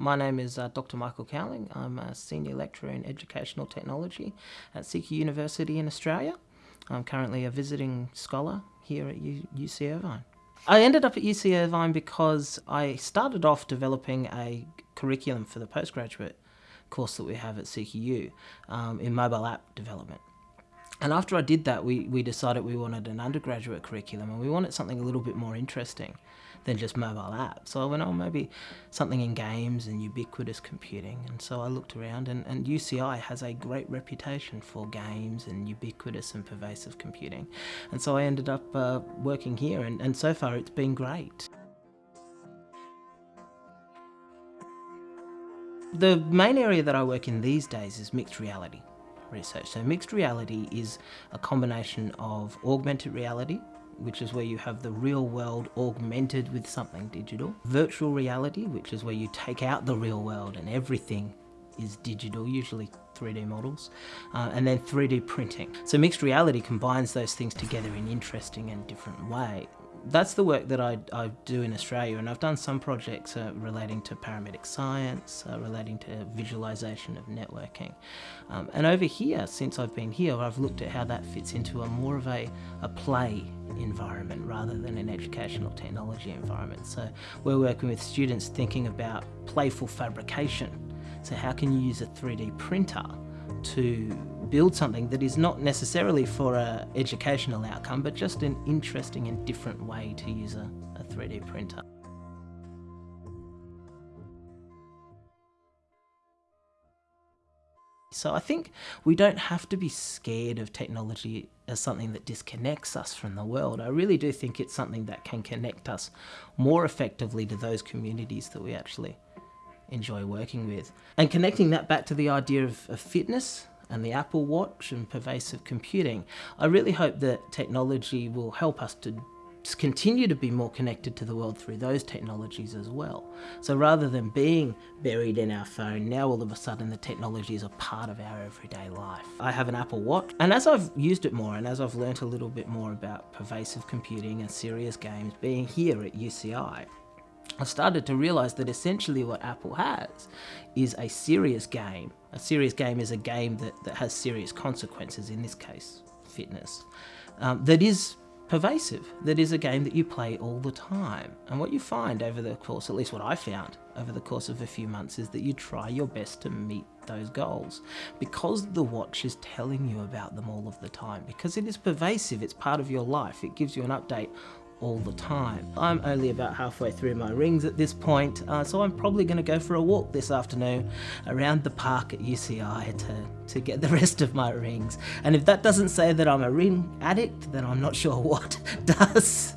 My name is uh, Dr Michael Cowling. I'm a Senior Lecturer in Educational Technology at CQ University in Australia. I'm currently a visiting scholar here at U UC Irvine. I ended up at UC Irvine because I started off developing a curriculum for the postgraduate course that we have at CQU um, in mobile app development. And after I did that, we, we decided we wanted an undergraduate curriculum and we wanted something a little bit more interesting than just mobile apps. So I went, oh, maybe something in games and ubiquitous computing. And so I looked around and, and UCI has a great reputation for games and ubiquitous and pervasive computing. And so I ended up uh, working here and, and so far it's been great. The main area that I work in these days is mixed reality research. So mixed reality is a combination of augmented reality, which is where you have the real world augmented with something digital. Virtual reality, which is where you take out the real world and everything is digital, usually 3D models, uh, and then 3D printing. So mixed reality combines those things together in interesting and different ways that's the work that I, I, do in Australia and I've done some projects uh, relating to paramedic science, uh, relating to visualization of networking. Um, and over here, since I've been here, I've looked at how that fits into a more of a, a play environment rather than an educational technology environment. So we're working with students thinking about playful fabrication. So how can you use a 3D printer to build something that is not necessarily for an educational outcome, but just an interesting and different way to use a, a 3D printer. So I think we don't have to be scared of technology as something that disconnects us from the world. I really do think it's something that can connect us more effectively to those communities that we actually enjoy working with. And connecting that back to the idea of, of fitness and the Apple Watch and pervasive computing, I really hope that technology will help us to continue to be more connected to the world through those technologies as well. So rather than being buried in our phone, now all of a sudden the technology is a part of our everyday life. I have an Apple Watch and as I've used it more and as I've learnt a little bit more about pervasive computing and serious games being here at UCI, I started to realize that essentially what Apple has is a serious game. A serious game is a game that, that has serious consequences, in this case, fitness, um, that is pervasive, that is a game that you play all the time. And what you find over the course, at least what I found over the course of a few months, is that you try your best to meet those goals because the watch is telling you about them all of the time because it is pervasive it's part of your life it gives you an update all the time. I'm only about halfway through my rings at this point, uh, so I'm probably going to go for a walk this afternoon around the park at UCI to, to get the rest of my rings. And if that doesn't say that I'm a ring addict, then I'm not sure what does.